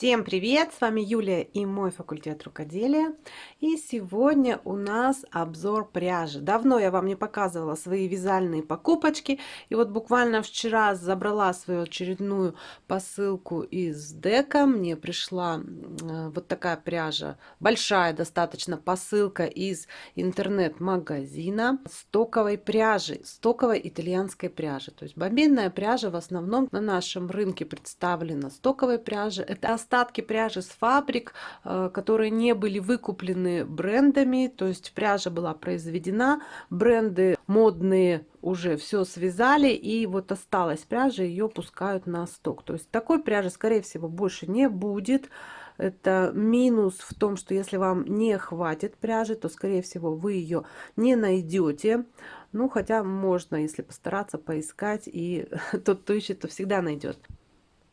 Всем привет! С вами Юлия и мой факультет рукоделия. И сегодня у нас обзор пряжи. Давно я вам не показывала свои вязальные покупочки. И вот буквально вчера забрала свою очередную посылку из дека. Мне пришла э, вот такая пряжа, большая достаточно посылка из интернет-магазина стоковой пряжи, стоковой итальянской пряжи. То есть бобинная пряжа в основном на нашем рынке представлена стоковой пряжи. Это остатки пряжи с фабрик, э, которые не были выкуплены брендами, то есть пряжа была произведена, бренды модные уже все связали, и вот осталась пряжа, ее пускают на сток. То есть такой пряжи, скорее всего, больше не будет. Это минус в том, что если вам не хватит пряжи, то, скорее всего, вы ее не найдете. Ну, хотя можно, если постараться поискать, и тот, кто ищет, то всегда найдет.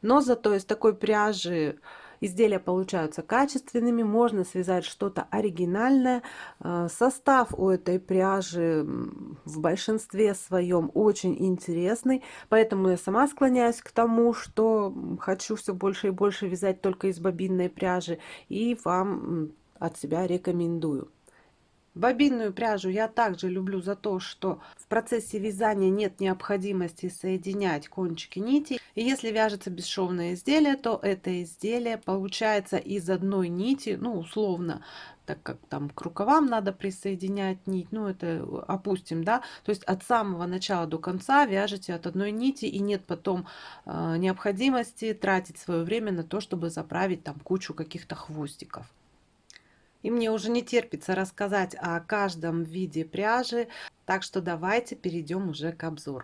Но зато из такой пряжи изделия получаются качественными, можно связать что-то оригинальное. Э, состав у этой пряжи в большинстве своем очень интересный, поэтому я сама склоняюсь к тому, что хочу все больше и больше вязать только из бобинной пряжи и вам от себя рекомендую. Бобинную пряжу я также люблю за то, что в процессе вязания нет необходимости соединять кончики нити. И если вяжется бесшовное изделие, то это изделие получается из одной нити, ну условно, так как там к рукавам надо присоединять нить, ну это опустим, да, то есть от самого начала до конца вяжете от одной нити и нет потом э, необходимости тратить свое время на то, чтобы заправить там кучу каких-то хвостиков. И мне уже не терпится рассказать о каждом виде пряжи, так что давайте перейдем уже к обзору.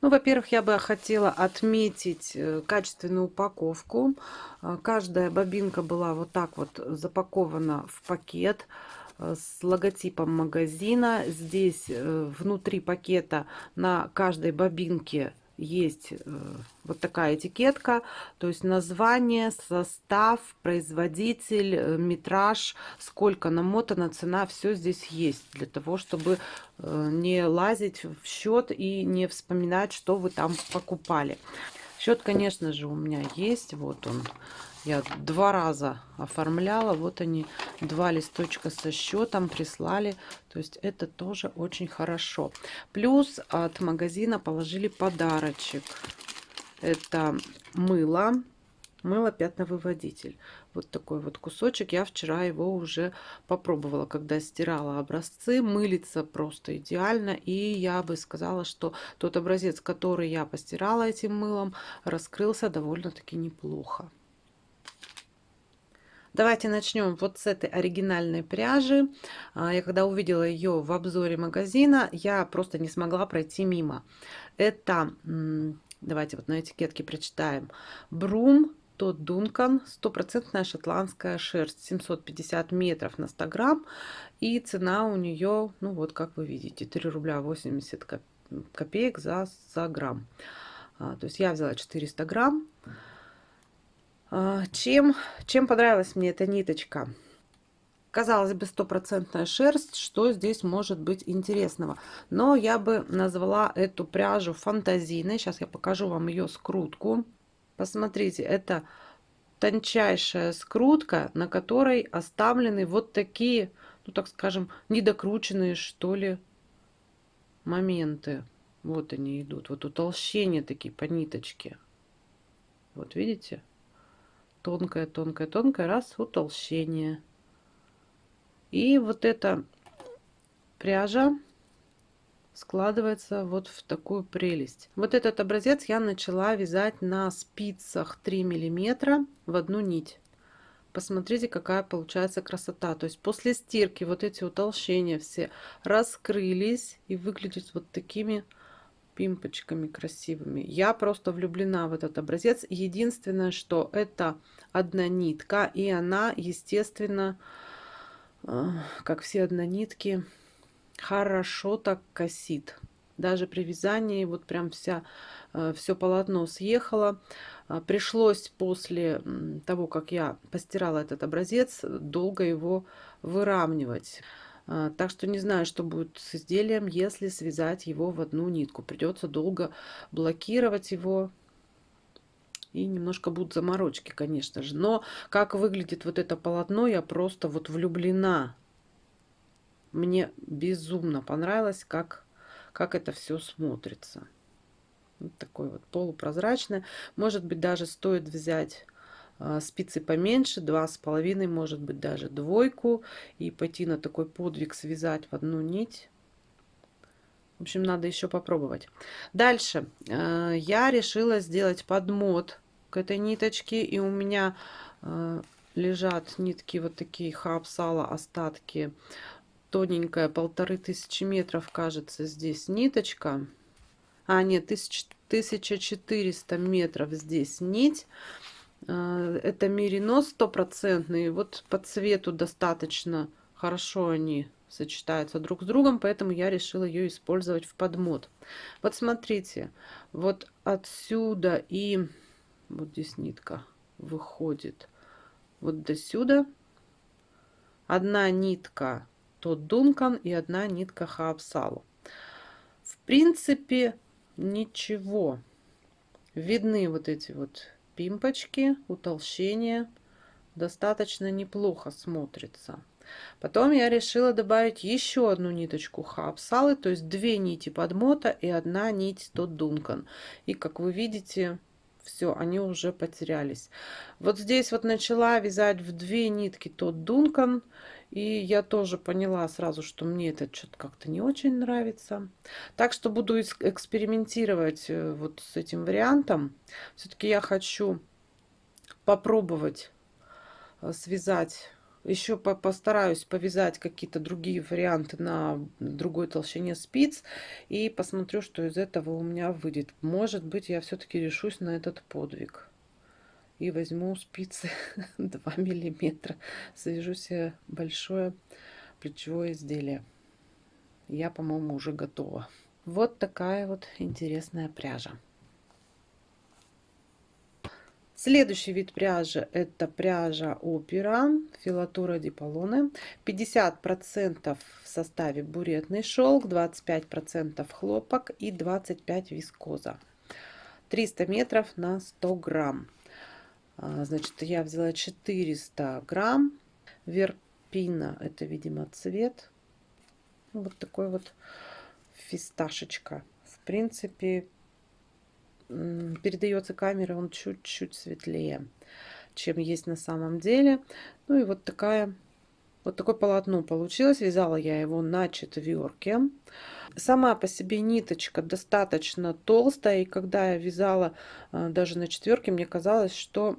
Ну, во-первых, я бы хотела отметить э, качественную упаковку. Э, каждая бобинка была вот так вот запакована в пакет э, с логотипом магазина. Здесь внутри пакета на каждой бобинке есть э, вот такая этикетка, то есть название, состав, производитель, э, метраж, сколько намотана, цена, все здесь есть для того, чтобы э, не лазить в счет и не вспоминать, что вы там покупали. Счет, конечно же, у меня есть, вот он я два раза оформляла. Вот они, два листочка со счетом прислали. То есть это тоже очень хорошо. Плюс от магазина положили подарочек. Это мыло. Мыло пятновыводитель. Вот такой вот кусочек. Я вчера его уже попробовала, когда стирала образцы. Мылится просто идеально. И я бы сказала, что тот образец, который я постирала этим мылом, раскрылся довольно-таки неплохо. Давайте начнем вот с этой оригинальной пряжи. А, я когда увидела ее в обзоре магазина, я просто не смогла пройти мимо. Это, давайте вот на этикетке прочитаем, Брум тот Дункан, стопроцентная шотландская шерсть, 750 метров на 100 грамм. И цена у нее, ну вот как вы видите, 3 рубля 80 копеек за, за грамм. А, то есть я взяла 400 грамм. А, чем, чем понравилась мне эта ниточка? Казалось бы, стопроцентная шерсть, что здесь может быть интересного? Но я бы назвала эту пряжу фантазийной. Сейчас я покажу вам ее скрутку. Посмотрите, это тончайшая скрутка, на которой оставлены вот такие, ну так скажем, недокрученные что ли моменты. Вот они идут, вот утолщения такие по ниточке. Вот видите? тонкое, тонкое, тонкое, раз, утолщение. И вот эта пряжа складывается вот в такую прелесть. Вот этот образец я начала вязать на спицах 3 миллиметра в одну нить. Посмотрите, какая получается красота. То есть после стирки вот эти утолщения все раскрылись и выглядят вот такими пимпочками красивыми. Я просто влюблена в этот образец. Единственное, что это одна нитка, и она, естественно, э, как все однонитки, хорошо так косит. Даже при вязании вот прям вся, э, все полотно съехало. Э, пришлось после того, как я постирала этот образец, долго его выравнивать. А, так что не знаю, что будет с изделием, если связать его в одну нитку. Придется долго блокировать его И немножко будут заморочки, конечно же. Но как выглядит вот это полотно, я просто вот влюблена. Мне безумно понравилось, как, как это все смотрится. Вот такой вот полупрозрачный. Может быть, даже стоит взять а, спицы поменьше, два с половиной, может быть, даже двойку. И пойти на такой подвиг, связать в одну нить. В общем, надо еще попробовать. Дальше а, я решила сделать подмот к этой ниточке. И у меня а, лежат нитки вот такие хабсала остатки. Тоненькая, полторы тысячи метров, кажется, здесь ниточка. А, нет, 1400 метров здесь нить. А, это меринос стопроцентный. Вот по цвету достаточно хорошо они сочетаются друг с другом, поэтому я решила ее использовать в подмот. Вот смотрите, вот отсюда и вот здесь нитка выходит вот до сюда. Одна нитка тот Дункан и одна нитка Хаапсалу. В принципе, ничего. Видны вот эти вот пимпочки, утолщения. Достаточно неплохо смотрится. Потом я решила добавить еще одну ниточку хапсалы, то есть две нити подмота и одна нить тот Дункан. И как вы видите, все, они уже потерялись. Вот здесь вот начала вязать в две нитки тот Дункан. И я тоже поняла сразу, что мне это что-то как-то не очень нравится. Так что буду экспериментировать э, вот с этим вариантом. Все-таки я хочу попробовать э, связать еще по постараюсь повязать какие-то другие варианты на другой толщине спиц и посмотрю, что из этого у меня выйдет. Может быть, я все-таки решусь на этот подвиг и возьму спицы 2 миллиметра. Свяжу себе большое плечевое изделие. Я, по-моему, уже готова. Вот такая вот интересная пряжа. Следующий вид пряжи это пряжа опера филатура диполоне 50% в составе буретный шелк 25% хлопок и 25 вискоза 300 метров на 100 грамм а, значит, я взяла 400 грамм верпина. Это, видимо, цвет. Вот такой вот фисташечка. В принципе, передается камера он чуть-чуть светлее, чем есть на самом деле. Ну и вот такая вот такое полотно получилось. Вязала я его на четверке. Сама по себе ниточка достаточно толстая. И когда я вязала а, даже на четверке, мне казалось, что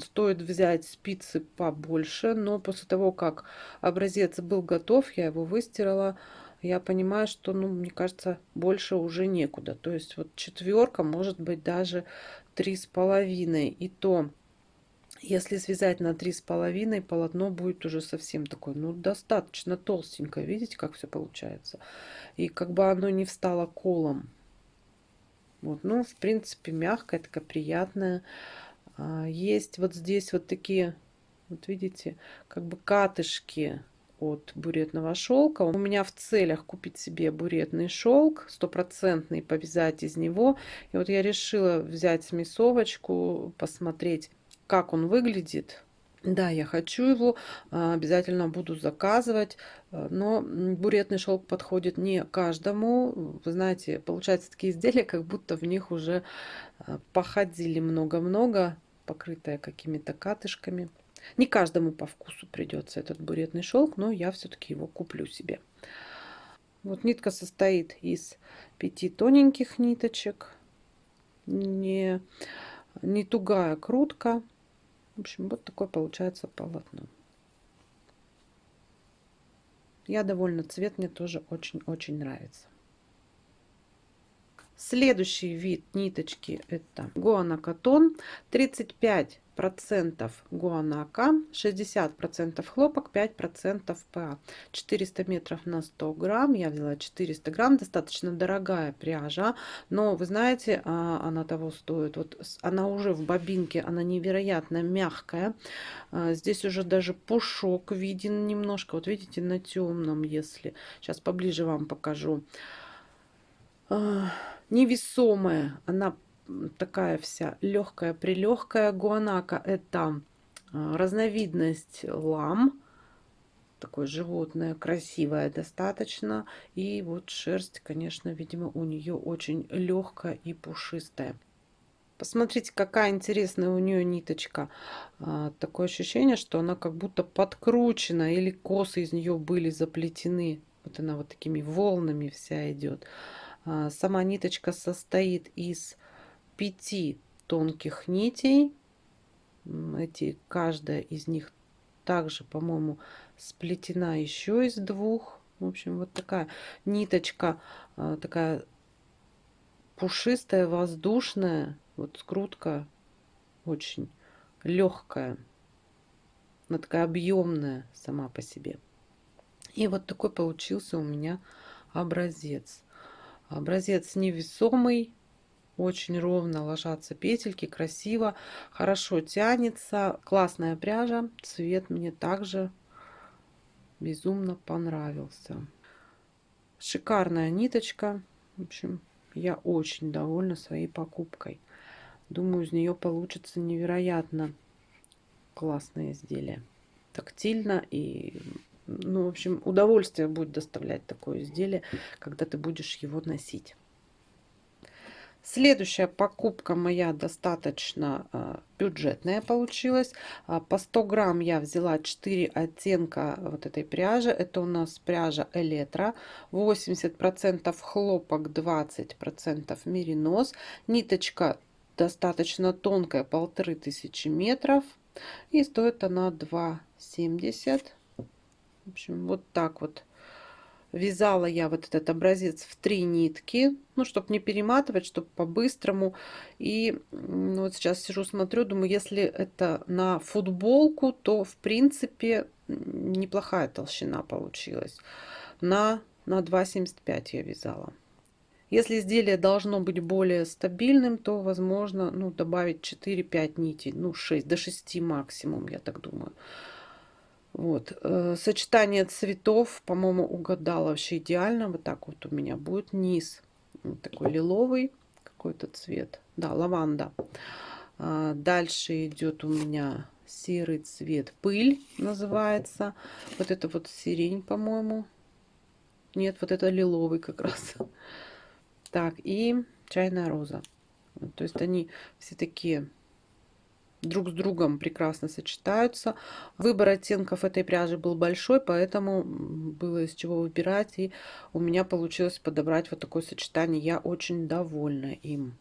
стоит взять спицы побольше. Но после того, как образец был готов, я его выстирала. Я понимаю, что, ну, мне кажется, больше уже некуда. То есть вот четверка, может быть, даже три с половиной. И то если связать на три с половиной, полотно будет уже совсем такое, ну, достаточно толстенькое. Видите, как все получается? И как бы оно не встало колом. Вот, ну, в принципе, мягкое, такая приятная. Есть вот здесь вот такие, вот видите, как бы катышки от буретного шелка. У меня в целях купить себе буретный шелк, стопроцентный, повязать из него. И вот я решила взять смесовочку, посмотреть, как он выглядит. Да, я хочу его, а, обязательно буду заказывать, но буретный шелк подходит не каждому. Вы знаете, получаются такие изделия, как будто в них уже а, походили много-много, покрытая какими-то катышками. Не каждому по вкусу придется этот буретный шелк, но я все-таки его куплю себе. Вот нитка состоит из пяти тоненьких ниточек, не, не тугая крутка. В общем, вот такое получается полотно. Я довольна, цвет мне тоже очень-очень нравится. Следующий вид ниточки это гуанакатон 35 процентов гуанака 60 процентов хлопок 5 процентов па 400 метров на 100 грамм. Я взяла 400 грамм достаточно дорогая пряжа но вы знаете а, она того стоит. Вот она уже в бобинке она невероятно мягкая. А, здесь уже даже пушок виден немножко. Вот видите на темном если сейчас поближе вам покажу. А, невесомая. Она такая вся легкая, прилегкая. Гуанака это а, разновидность лам. Такое животное, красивое достаточно. И вот шерсть, конечно, видимо, у нее очень легкая и пушистая. Посмотрите, какая интересная у нее ниточка. А, такое ощущение, что она как будто подкручена или косы из нее были заплетены. Вот она вот такими волнами вся идет. А, сама ниточка состоит из пяти тонких нитей. Эти, каждая из них также, по-моему, сплетена еще из двух. В общем, вот такая ниточка, а, такая пушистая, воздушная. Вот скрутка очень легкая. Она такая объемная сама по себе. И вот такой получился у меня образец. Образец невесомый, очень ровно ложатся петельки, красиво, хорошо тянется, классная пряжа, цвет мне также безумно понравился. Шикарная ниточка, в общем, я очень довольна своей покупкой. Думаю, из нее получится невероятно классное изделие. Тактильно и, ну, в общем, удовольствие будет доставлять такое изделие, когда ты будешь его носить. Следующая покупка моя достаточно э, бюджетная получилась. А, по 100 грамм я взяла 4 оттенка вот этой пряжи. Это у нас пряжа Элетра. 80% хлопок, 20% меринос. Ниточка достаточно тонкая, полторы тысячи метров. И стоит она 2,70. В общем, вот так вот вязала я вот этот образец в три нитки, ну, чтобы не перематывать, чтобы по-быстрому. И ну, вот сейчас сижу, смотрю, думаю, если это на футболку, то, в принципе, неплохая толщина получилась. На, на 2,75 я вязала. Если изделие должно быть более стабильным, то возможно ну, добавить 4-5 нитей, ну 6, до 6 максимум, я так думаю. Вот. Э, сочетание цветов, по-моему, угадала вообще идеально. Вот так вот у меня будет низ. Вот такой лиловый какой-то цвет. Да, лаванда. А, дальше идет у меня серый цвет. Пыль называется. Вот это вот сирень, по-моему. Нет, вот это лиловый как раз. Так, и чайная роза. То есть они все такие друг с другом прекрасно сочетаются. Выбор оттенков этой пряжи был большой, поэтому было из чего выбирать. И у меня получилось подобрать вот такое сочетание. Я очень довольна им.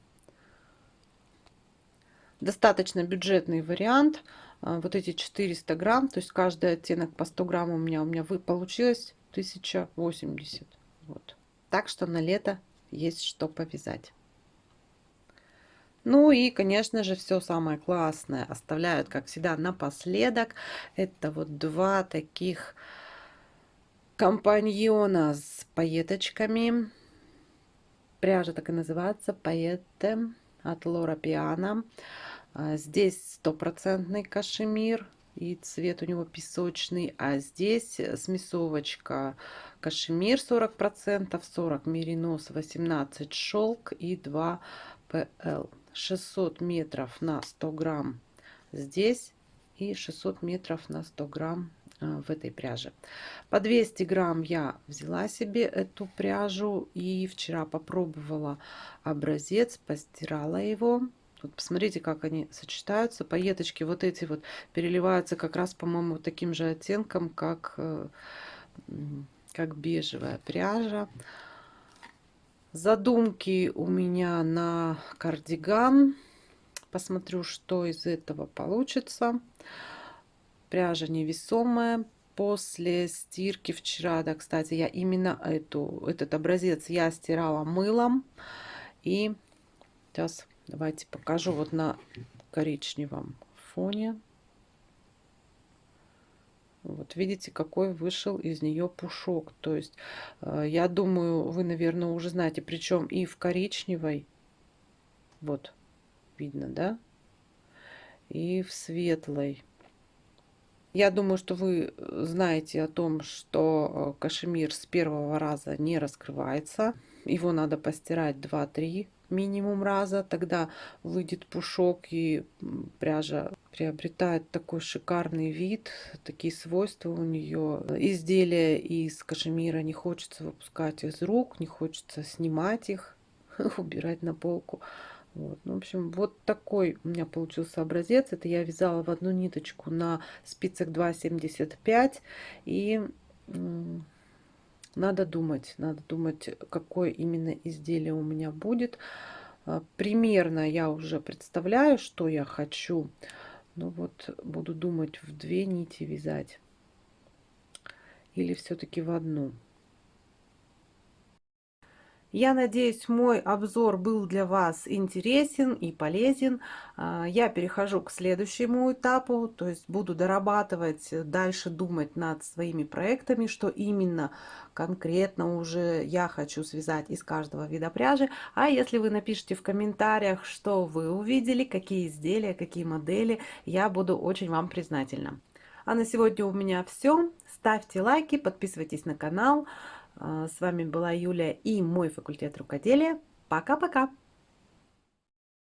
Достаточно бюджетный вариант. А, вот эти 400 грамм, то есть каждый оттенок по 100 грамм у меня, у меня получилось 1080. Вот. Так что на лето есть что повязать. Ну и, конечно же, все самое классное оставляют, как всегда, напоследок. Это вот два таких компаньона с пайеточками. Пряжа так и называется, пайетте от Лора Пиана. Здесь стопроцентный кашемир и цвет у него песочный, а здесь смесовочка кашемир 40%, 40 меринос, 18 шелк и 2 ПЛ. 600 метров на 100 грамм здесь и 600 метров на 100 грамм э, в этой пряже. По 200 грамм я взяла себе эту пряжу и вчера попробовала образец, постирала его. Вот посмотрите, как они сочетаются. Пайеточки вот эти вот переливаются как раз, по-моему, таким же оттенком, как, э, как бежевая пряжа. Задумки у меня на кардиган. Посмотрю, что из этого получится. Пряжа невесомая. После стирки вчера, да, кстати, я именно эту, этот образец я стирала мылом. И сейчас давайте покажу вот на коричневом фоне. Вот видите, какой вышел из нее пушок. То есть, э, я думаю, вы, наверное, уже знаете, причем и в коричневой, вот, видно, да? И в светлой. Я думаю, что вы знаете о том, что э, кашемир с первого раза не раскрывается. Его надо постирать 2-3 минимум раза, тогда выйдет пушок и пряжа приобретает такой шикарный вид, такие свойства у нее. Изделия из кашемира не хочется выпускать из рук, не хочется снимать их, убирать на полку. Вот. Ну, в общем, вот такой у меня получился образец. Это я вязала в одну ниточку на спицах 2,75. И надо думать, надо думать, какое именно изделие у меня будет. А, примерно я уже представляю, что я хочу. Но вот буду думать, в две нити вязать. Или все-таки в одну. Я надеюсь, мой обзор был для вас интересен и полезен. А, я перехожу к следующему этапу, то есть буду дорабатывать, дальше думать над своими проектами, что именно конкретно уже я хочу связать из каждого вида пряжи. А если вы напишите в комментариях, что вы увидели, какие изделия, какие модели, я буду очень вам признательна. А на сегодня у меня все. Ставьте лайки, подписывайтесь на канал. А, с вами была Юлия и мой факультет рукоделия. Пока-пока!